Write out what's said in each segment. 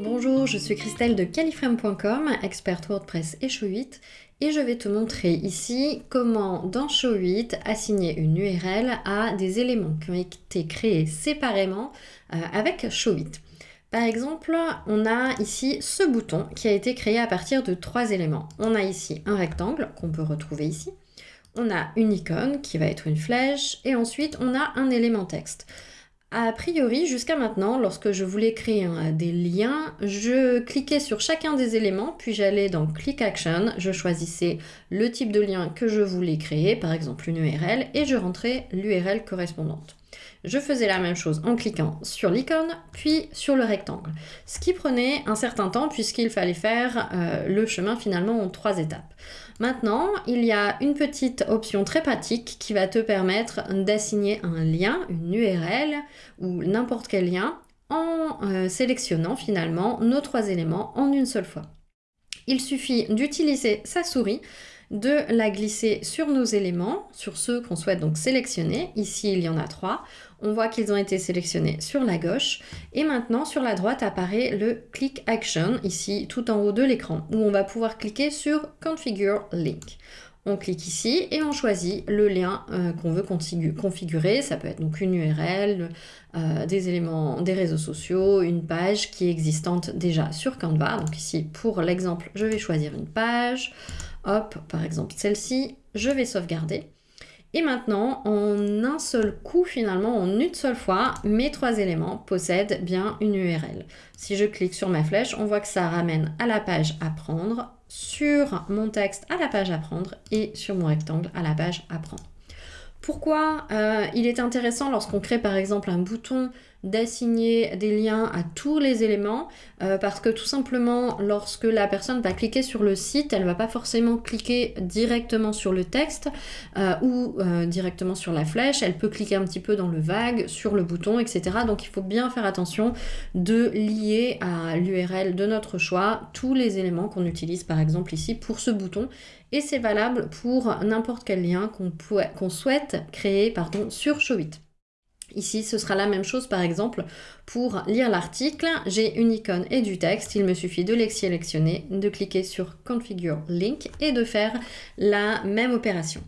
Bonjour, je suis Christelle de califrame.com, experte WordPress et Show8 et je vais te montrer ici comment dans Show8 assigner une URL à des éléments qui ont été créés séparément euh, avec Show8. Par exemple, on a ici ce bouton qui a été créé à partir de trois éléments. On a ici un rectangle qu'on peut retrouver ici. On a une icône qui va être une flèche et ensuite on a un élément texte. A priori, jusqu'à maintenant, lorsque je voulais créer des liens, je cliquais sur chacun des éléments, puis j'allais dans Click Action, je choisissais le type de lien que je voulais créer, par exemple une URL, et je rentrais l'URL correspondante. Je faisais la même chose en cliquant sur l'icône, puis sur le rectangle, ce qui prenait un certain temps puisqu'il fallait faire euh, le chemin finalement en trois étapes. Maintenant, il y a une petite option très pratique qui va te permettre d'assigner un lien, une URL ou n'importe quel lien en euh, sélectionnant finalement nos trois éléments en une seule fois. Il suffit d'utiliser sa souris de la glisser sur nos éléments, sur ceux qu'on souhaite donc sélectionner. Ici, il y en a trois. On voit qu'ils ont été sélectionnés sur la gauche. Et maintenant, sur la droite apparaît le Click Action, ici tout en haut de l'écran, où on va pouvoir cliquer sur Configure Link. On clique ici et on choisit le lien euh, qu'on veut configurer. Ça peut être donc une URL, euh, des éléments des réseaux sociaux, une page qui est existante déjà sur Canva. Donc ici, pour l'exemple, je vais choisir une page. Hop, par exemple celle-ci, je vais sauvegarder. Et maintenant, en un seul coup, finalement, en une seule fois, mes trois éléments possèdent bien une URL. Si je clique sur ma flèche, on voit que ça ramène à la page Apprendre, sur mon texte à la page Apprendre et sur mon rectangle à la page Apprendre. Pourquoi euh, il est intéressant lorsqu'on crée par exemple un bouton d'assigner des liens à tous les éléments euh, parce que tout simplement lorsque la personne va cliquer sur le site elle va pas forcément cliquer directement sur le texte euh, ou directement sur la flèche. Elle peut cliquer un petit peu dans le vague sur le bouton etc donc il faut bien faire attention de lier à l'URL de notre choix tous les éléments qu'on utilise par exemple ici pour ce bouton. Et c'est valable pour n'importe quel lien qu'on souhaite créer pardon, sur Showit. Ici, ce sera la même chose, par exemple, pour lire l'article, j'ai une icône et du texte, il me suffit de les sélectionner, de cliquer sur Configure Link et de faire la même opération.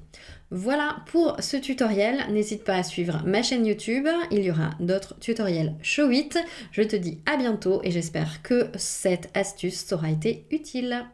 Voilà pour ce tutoriel, n'hésite pas à suivre ma chaîne YouTube, il y aura d'autres tutoriels Showit. Je te dis à bientôt et j'espère que cette astuce t'aura été utile.